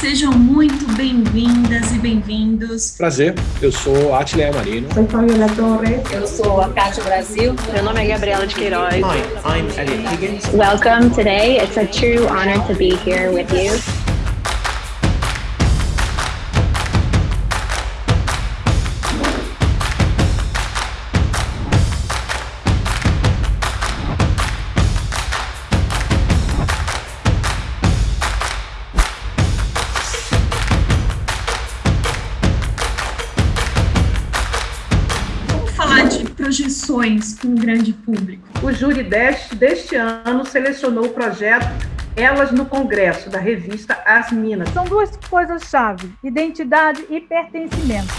sejam muito bem-vindas e bem-vindos. Prazer, eu sou Atleia Marino. Sou Fabiola Torres. Eu sou a Cátia Brasil. Meu nome é Gabriela de Queiroz. Hi, I'm Elliot Higgins. Welcome today. It's a true honor to be here with you. Projeções com um grande público. O júri deste, deste ano selecionou o projeto Elas no Congresso, da revista As Minas. São duas coisas-chave: identidade e pertencimento.